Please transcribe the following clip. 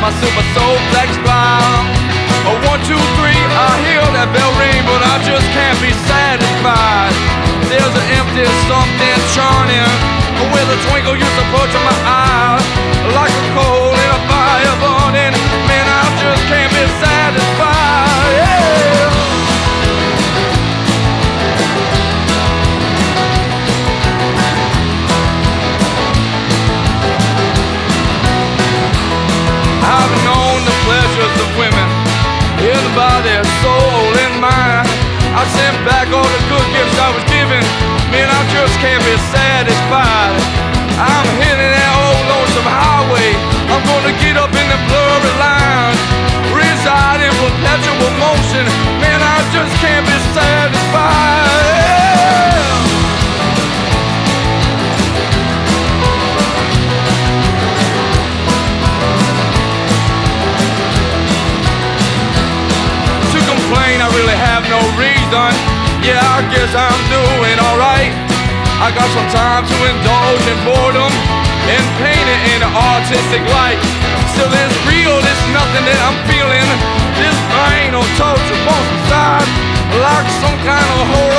my super soul flex smile. A one, two, three, I hear that bell ring, but I just can't be satisfied. There's an empty something churning, with a twinkle used sent back all the good gifts I was given. No reason. Yeah, I guess I'm doing alright. I got some time to indulge in boredom and paint it in an artistic light. Still, it's real, it's nothing that I'm feeling. This pain or torture both inside, like some kind of horrible